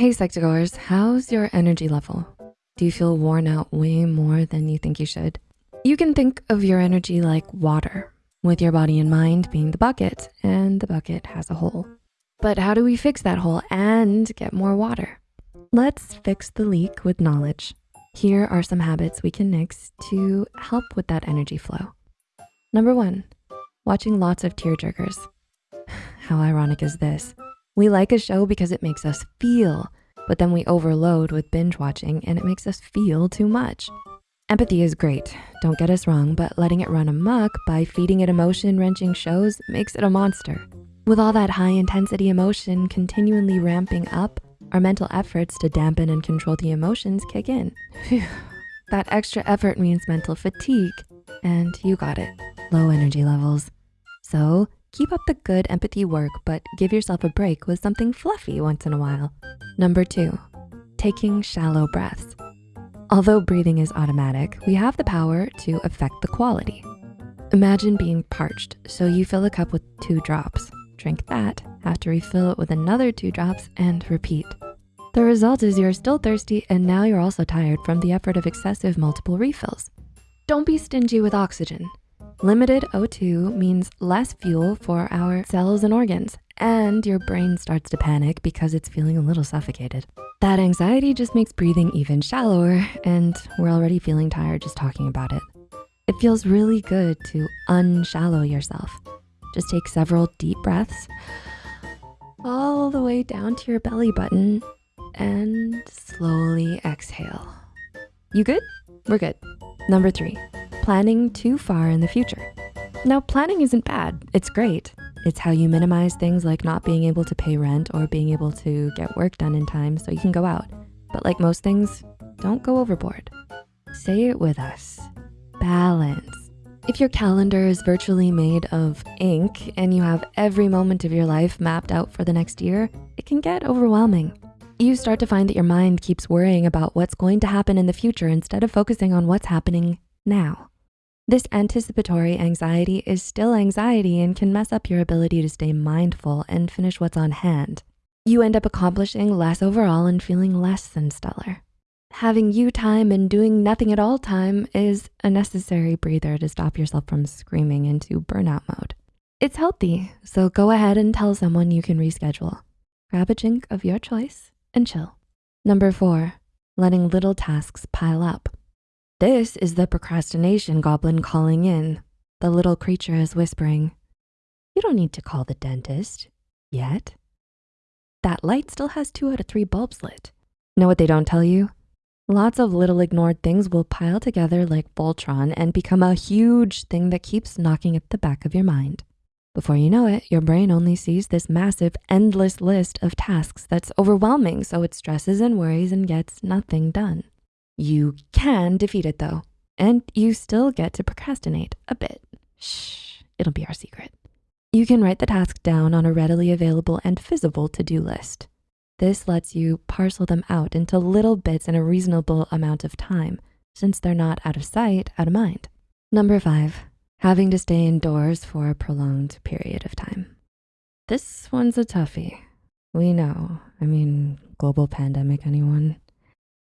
Hey Psych2Goers, how's your energy level? Do you feel worn out way more than you think you should? You can think of your energy like water, with your body and mind being the bucket, and the bucket has a hole. But how do we fix that hole and get more water? Let's fix the leak with knowledge. Here are some habits we can nix to help with that energy flow. Number one, watching lots of tearjerkers. How ironic is this? We like a show because it makes us feel, but then we overload with binge watching and it makes us feel too much. Empathy is great, don't get us wrong, but letting it run amok by feeding it emotion wrenching shows makes it a monster. With all that high intensity emotion continually ramping up, our mental efforts to dampen and control the emotions kick in. Phew. That extra effort means mental fatigue, and you got it, low energy levels. So keep up the good empathy work, but give yourself a break with something fluffy once in a while. Number two, taking shallow breaths. Although breathing is automatic, we have the power to affect the quality. Imagine being parched, so you fill a cup with two drops. Drink that, have to refill it with another two drops and repeat. The result is you're still thirsty and now you're also tired from the effort of excessive multiple refills. Don't be stingy with oxygen. Limited O2 means less fuel for our cells and organs, and your brain starts to panic because it's feeling a little suffocated. That anxiety just makes breathing even shallower, and we're already feeling tired just talking about it. It feels really good to unshallow yourself. Just take several deep breaths all the way down to your belly button and slowly exhale. You good? We're good. Number three, planning too far in the future. Now, planning isn't bad, it's great. It's how you minimize things like not being able to pay rent or being able to get work done in time so you can go out. But like most things, don't go overboard. Say it with us, balance. If your calendar is virtually made of ink and you have every moment of your life mapped out for the next year, it can get overwhelming. You start to find that your mind keeps worrying about what's going to happen in the future instead of focusing on what's happening now. This anticipatory anxiety is still anxiety and can mess up your ability to stay mindful and finish what's on hand. You end up accomplishing less overall and feeling less than stellar. Having you time and doing nothing at all time is a necessary breather to stop yourself from screaming into burnout mode. It's healthy, so go ahead and tell someone you can reschedule. Grab a drink of your choice and chill. Number four, letting little tasks pile up. This is the procrastination goblin calling in. The little creature is whispering, you don't need to call the dentist yet. That light still has two out of three bulbs lit. Know what they don't tell you? Lots of little ignored things will pile together like Voltron and become a huge thing that keeps knocking at the back of your mind. Before you know it, your brain only sees this massive, endless list of tasks that's overwhelming, so it stresses and worries and gets nothing done. You can defeat it though, and you still get to procrastinate a bit. Shh, it'll be our secret. You can write the task down on a readily available and visible to-do list. This lets you parcel them out into little bits in a reasonable amount of time since they're not out of sight, out of mind. Number five, having to stay indoors for a prolonged period of time. This one's a toughie. We know, I mean, global pandemic, anyone?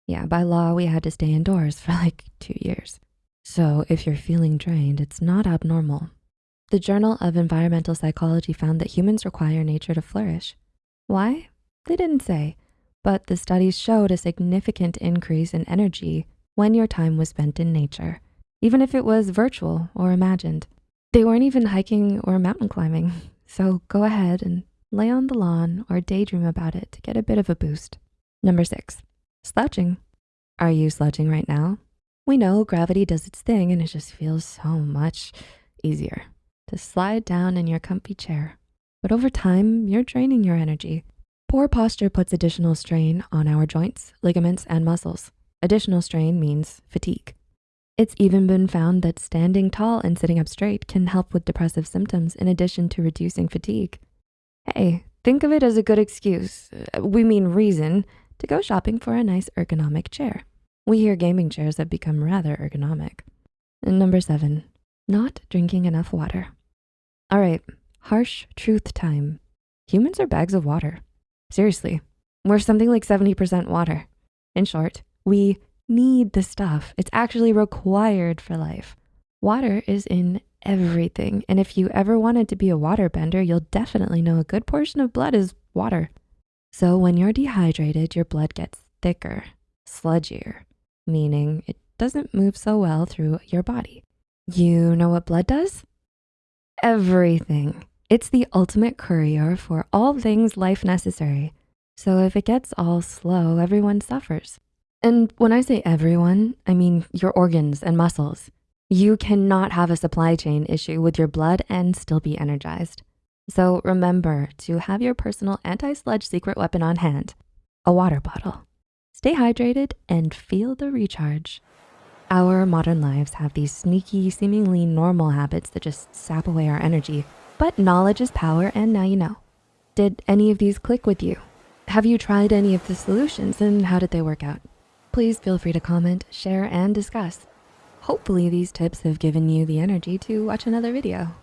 Yeah, by law, we had to stay indoors for like two years. So if you're feeling drained, it's not abnormal. The Journal of Environmental Psychology found that humans require nature to flourish. Why? They didn't say, but the studies showed a significant increase in energy when your time was spent in nature, even if it was virtual or imagined. They weren't even hiking or mountain climbing. So go ahead and lay on the lawn or daydream about it to get a bit of a boost. Number six, Slouching. Are you slouching right now? We know gravity does its thing and it just feels so much easier to slide down in your comfy chair. But over time, you're draining your energy. Poor posture puts additional strain on our joints, ligaments, and muscles. Additional strain means fatigue. It's even been found that standing tall and sitting up straight can help with depressive symptoms in addition to reducing fatigue. Hey, think of it as a good excuse, uh, we mean reason, to go shopping for a nice ergonomic chair. We hear gaming chairs have become rather ergonomic. And number seven, not drinking enough water. All right, harsh truth time. Humans are bags of water. Seriously, We're something like 70% water. In short, we need the stuff. It's actually required for life. Water is in everything. And if you ever wanted to be a water bender, you'll definitely know a good portion of blood is water. So when you're dehydrated, your blood gets thicker, sludgier, meaning it doesn't move so well through your body. You know what blood does? Everything. It's the ultimate courier for all things life necessary. So if it gets all slow, everyone suffers. And when I say everyone, I mean your organs and muscles. You cannot have a supply chain issue with your blood and still be energized. So remember to have your personal anti-sludge secret weapon on hand, a water bottle. Stay hydrated and feel the recharge. Our modern lives have these sneaky, seemingly normal habits that just sap away our energy, but knowledge is power and now you know. Did any of these click with you? Have you tried any of the solutions and how did they work out? Please feel free to comment, share, and discuss. Hopefully these tips have given you the energy to watch another video.